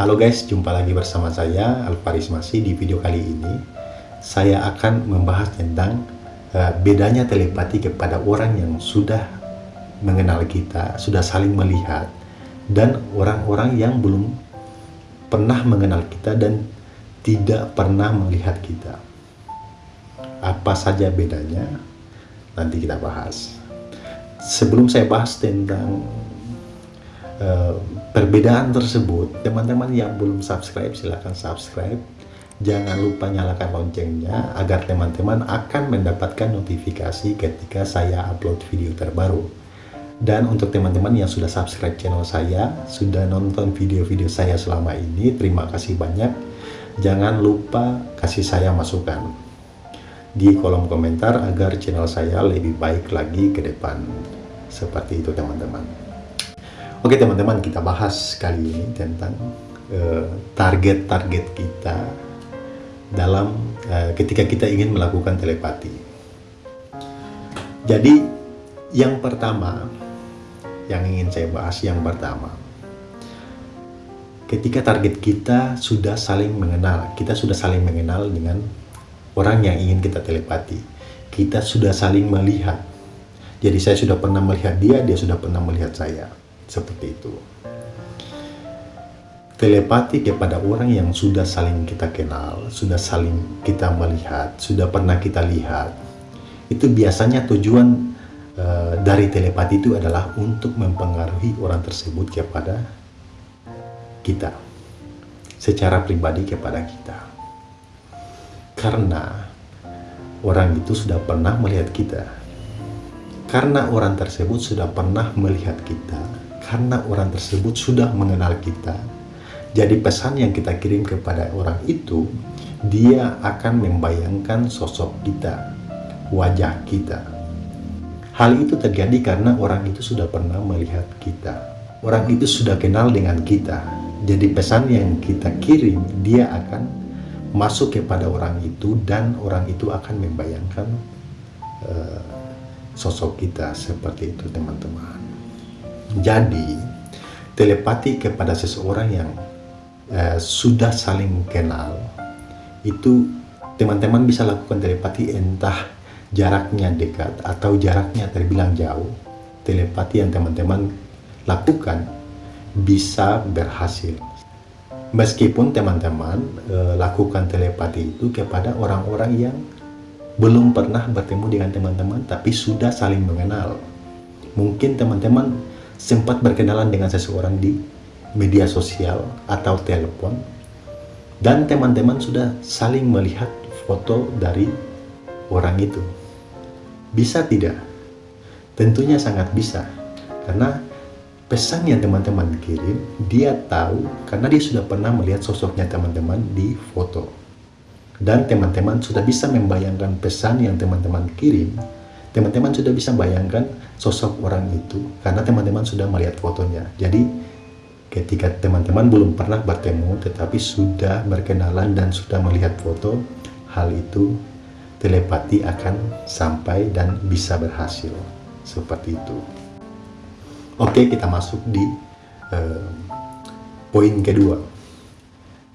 Halo guys, jumpa lagi bersama saya Alvaris Masih di video kali ini saya akan membahas tentang uh, bedanya telepati kepada orang yang sudah mengenal kita, sudah saling melihat dan orang-orang yang belum pernah mengenal kita dan tidak pernah melihat kita. Apa saja bedanya? Nanti kita bahas. Sebelum saya bahas tentang uh, perbedaan tersebut, teman-teman yang belum subscribe silahkan subscribe. Jangan lupa nyalakan loncengnya agar teman-teman akan mendapatkan notifikasi ketika saya upload video terbaru. Dan untuk teman-teman yang sudah subscribe channel saya, sudah nonton video-video saya selama ini, terima kasih banyak. Jangan lupa kasih saya masukan di kolom komentar agar channel saya lebih baik lagi ke depan. Seperti itu teman-teman. Oke teman-teman, kita bahas kali ini tentang eh, target-target uh, kita dalam uh, ketika kita ingin melakukan telepati. Jadi yang pertama yang ingin saya bahas yang pertama, ketika target kita sudah saling mengenal, kita sudah saling mengenal dengan orang yang ingin kita telepati, kita sudah saling melihat. Jadi saya sudah pernah melihat dia, dia sudah pernah melihat saya seperti itu. Telepati kepada orang yang sudah saling kita kenal, sudah saling kita melihat, sudah pernah kita lihat. Itu biasanya tujuan uh, dari telepati itu adalah untuk mempengaruhi orang tersebut kepada kita. Secara pribadi kepada kita. Karena orang itu sudah pernah melihat kita. Karena orang tersebut sudah pernah melihat kita karena orang tersebut sudah mengenal kita. Jadi pesan yang kita kirim kepada orang itu, dia akan membayangkan sosok kita, wajah kita. Hal itu terjadi karena orang itu sudah pernah melihat kita. Orang itu sudah kenal dengan kita. Jadi pesan yang kita kirim, dia akan masuk kepada orang itu dan orang itu akan membayangkan uh, sosok kita seperti itu teman-teman. Jadi, telepati kepada seseorang yang uh, sudah saling kenal, itu teman-teman bisa lakukan telepati entah jaraknya dekat atau jaraknya terbilang jauh. Telepati yang teman-teman lakukan bisa berhasil. Meskipun teman-teman e, lakukan telepati itu kepada orang-orang yang belum pernah bertemu dengan teman-teman tapi sudah saling mengenal. Mungkin teman-teman sempat berkenalan dengan seseorang di media sosial atau telepon dan teman-teman sudah saling melihat foto dari orang itu. Bisa tidak? Tentunya sangat bisa. Karena pesan yang teman-teman kirim, dia tahu karena dia sudah pernah melihat sosoknya teman-teman di foto. Dan teman-teman sudah bisa membayangkan pesan yang teman-teman kirim teman-teman sudah bisa bayangkan sosok orang itu karena teman-teman sudah melihat fotonya. Jadi ketika teman-teman belum pernah bertemu tetapi sudah berkenalan dan sudah melihat foto, hal itu telepati akan sampai dan bisa berhasil. Seperti itu. Oke, kita masuk di uh, poin kedua.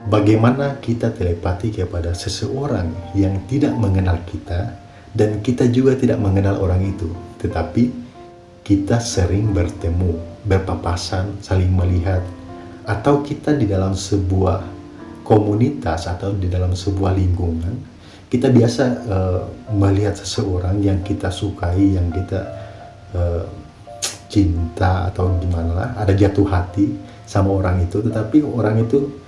Bagaimana kita telepati kepada seseorang yang tidak mengenal kita dan kita juga tidak mengenal orang itu, tetapi kita sering bertemu, berpapasan, saling melihat, atau kita di dalam sebuah komunitas atau di dalam sebuah lingkungan, kita biasa uh, melihat seseorang yang kita sukai, yang kita uh, cinta atau gimana lah, ada jatuh hati sama orang itu, tetapi orang itu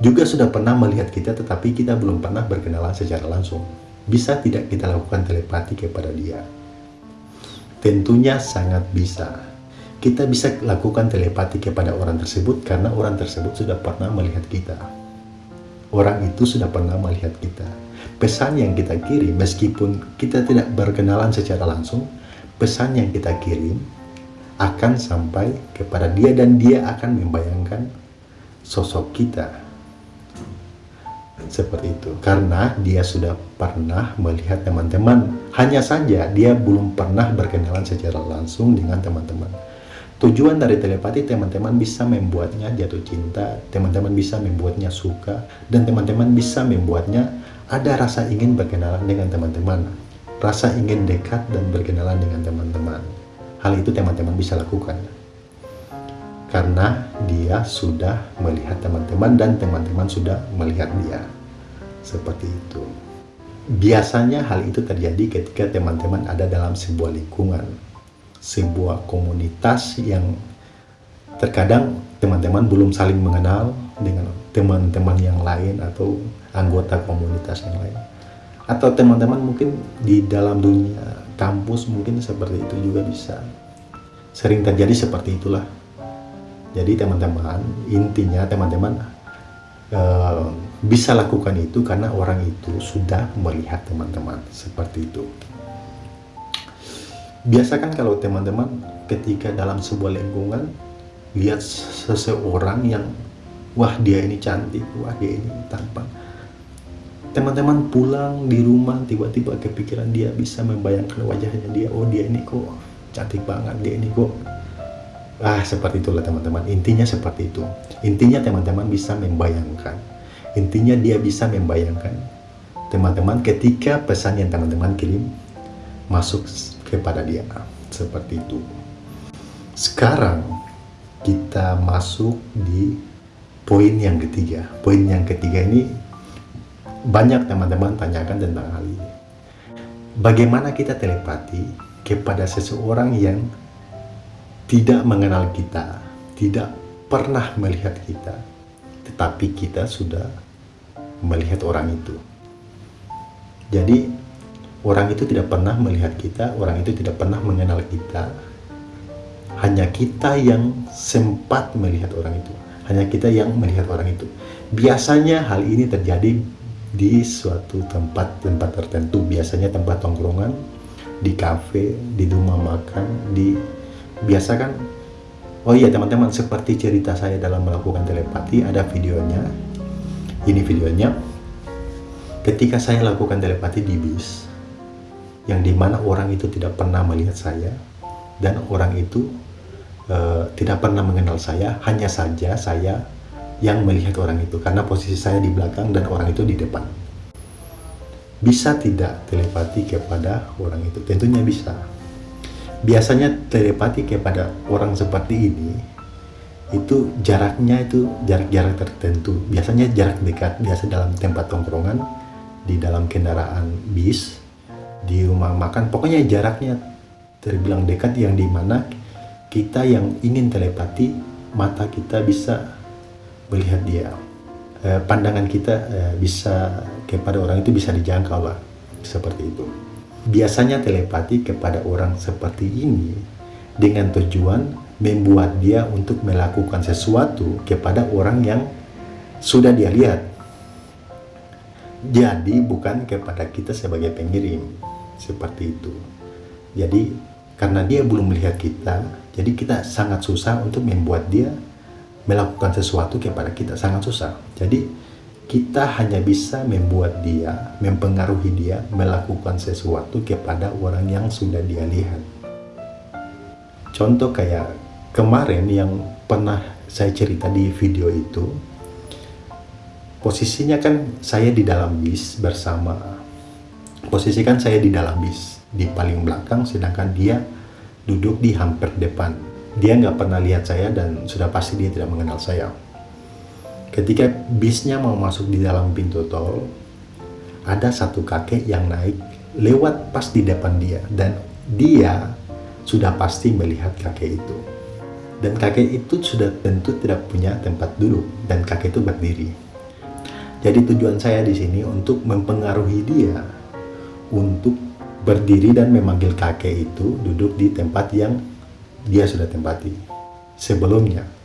juga sudah pernah melihat kita, tetapi kita belum pernah berkenalan secara langsung. Bisa tidak kita lakukan telepati kepada dia? Tentunya sangat bisa. Kita bisa lakukan telepati kepada orang tersebut karena orang tersebut sudah pernah melihat kita. Orang itu sudah pernah melihat kita. Pesan yang kita kirim, meskipun kita tidak berkenalan secara langsung, pesan yang kita kirim akan sampai kepada dia dan dia akan membayangkan sosok kita seperti itu karena dia sudah pernah melihat teman-teman hanya saja dia belum pernah berkenalan secara langsung dengan teman-teman tujuan dari telepati teman-teman bisa membuatnya jatuh cinta, teman-teman bisa membuatnya suka, dan teman-teman bisa membuatnya ada rasa ingin berkenalan dengan teman-teman, rasa ingin dekat dan berkenalan dengan teman-teman. Hal itu teman-teman bisa lakukan. Karena dia sudah melihat teman-teman dan teman-teman sudah melihat dia. Seperti itu. Biasanya hal itu terjadi ketika teman-teman ada dalam sebuah lingkungan sebuah komunitas yang terkadang teman-teman belum saling mengenal dengan teman-teman yang lain atau anggota komunitas yang lain. Atau teman-teman mungkin di dalam dunia kampus mungkin seperti itu juga bisa. Sering terjadi seperti itulah. Jadi teman-teman intinya teman-teman uh, bisa lakukan itu karena orang itu sudah melihat teman-teman seperti itu. Biasakan kalau teman-teman ketika dalam sebuah lingkungan lihat seseorang yang wah dia ini cantik, wah dia ini tampan. Teman-teman pulang di rumah tiba-tiba kepikiran dia bisa membayangkan wajahnya dia oh dia ini kok cantik banget dia ini kok. Ah seperti itulah teman-teman. Intinya seperti itu. Intinya teman-teman bisa membayangkan intinya dia bisa membayangkan. Teman-teman ketika pesan yang teman-teman kirim masuk kepada dia. Seperti itu. Sekarang kita masuk di poin yang ketiga. Poin yang ketiga ini banyak teman-teman tanyakan tentang hal ini. Bagaimana kita telepati kepada seseorang yang tidak mengenal kita tidak pernah melihat kita tetapi kita sudah melihat orang itu jadi Orang itu tidak pernah melihat kita, orang itu tidak pernah mengenal kita. Hanya kita yang sempat melihat orang itu. Hanya kita yang melihat orang itu. Biasanya hal ini terjadi di suatu tempat-tempat tertentu. Biasanya tempat tongkrongan, di kafe, di rumah makan, di biasa kan Oh iya teman-teman, seperti cerita saya dalam melakukan telepati, ada videonya. Ini videonya. Ketika saya lakukan telepati di bis, yang di mana orang itu tidak pernah melihat saya dan orang itu uh, tidak pernah mengenal saya hanya saja saya yang melihat orang itu karena posisi saya di belakang dan orang itu di depan bisa tidak telepati kepada orang itu tentunya bisa biasanya telepati kepada orang seperti ini itu jaraknya itu jarak-jarak tertentu. Biasanya jarak dekat biasa dalam tempat tongkrongan di dalam kendaraan bis di rumah makan. Pokoknya jaraknya terbilang dekat yang di mana kita yang ingin telepati mata kita bisa melihat dia. Eh, pandangan kita eh, bisa kepada orang itu bisa dijangkau lah seperti itu biasanya telepati kepada orang seperti ini dengan tujuan membuat dia untuk melakukan sesuatu kepada orang yang sudah dia lihat. Jadi bukan kepada kita sebagai pengirim seperti itu. Jadi karena dia belum melihat kita jadi kita sangat susah untuk membuat dia melakukan sesuatu kepada kita sangat susah. Jadi kita hanya bisa membuat dia mempengaruhi dia melakukan sesuatu kepada orang yang sudah dia lihat. Contoh kayak kemarin yang pernah saya cerita di video itu posisinya kan saya di dalam bis bersama. Posisikan saya di dalam bis di paling belakang sedangkan dia duduk di hampir depan. Dia nggak pernah lihat saya dan sudah pasti dia tidak mengenal saya ketika bisnya mau masuk di dalam pintu tol ada satu kakek yang naik lewat pas di depan dia. Dan dia sudah pasti melihat kakek itu. Dan kakek itu sudah tentu tidak punya tempat duduk. Dan kakek itu berdiri. Jadi tujuan saya di sini untuk mempengaruhi dia. Untuk berdiri dan memanggil kakek itu duduk di tempat yang dia sudah tempati sebelumnya.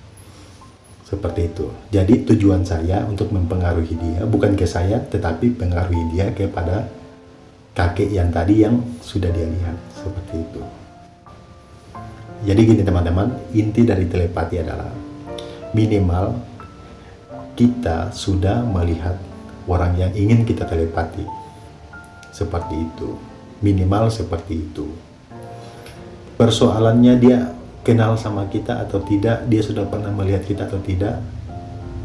Seperti itu. Jadi tujuan saya untuk mempengaruhi dia bukan ke saya tetapi pengaruhi dia kepada kakek yang tadi yang sudah dia lihat. Seperti itu. Jadi gini teman-teman, inti dari telepati adalah minimal kita sudah melihat orang yang ingin kita telepati. Seperti itu. Minimal seperti itu. Persoalannya dia kenal sama kita atau tidak, dia sudah pernah melihat kita atau tidak,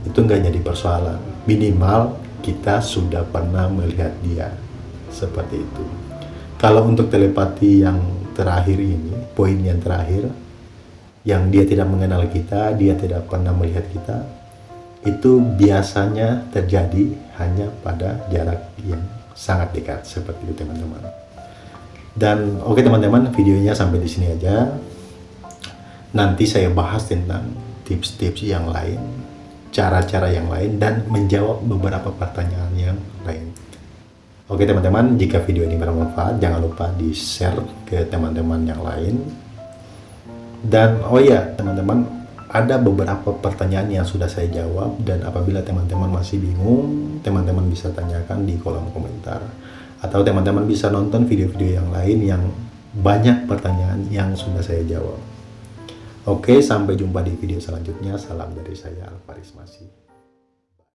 itu nggak jadi persoalan. Minimal kita sudah pernah melihat dia seperti itu. Kalau untuk telepati yang terakhir ini, poin yang terakhir, yang dia tidak mengenal kita, dia tidak pernah melihat kita, itu biasanya terjadi hanya pada jarak yang sangat dekat seperti itu teman-teman. Dan oke okay, teman-teman, videonya sampai di sini aja. Nanti saya bahas tentang tips-tips yang lain, cara-cara yang lain, dan menjawab beberapa pertanyaan yang lain. Oke teman-teman, jika video ini bermanfaat, jangan lupa di-share ke teman-teman yang lain. Dan oh ya teman-teman, ada beberapa pertanyaan yang sudah saya jawab dan apabila teman-teman masih bingung, teman-teman bisa tanyakan di kolom komentar. Atau teman-teman bisa nonton video-video yang lain yang banyak pertanyaan yang sudah saya jawab. Oke, sampai jumpa di video selanjutnya. Salam dari saya, Alvaris Masih.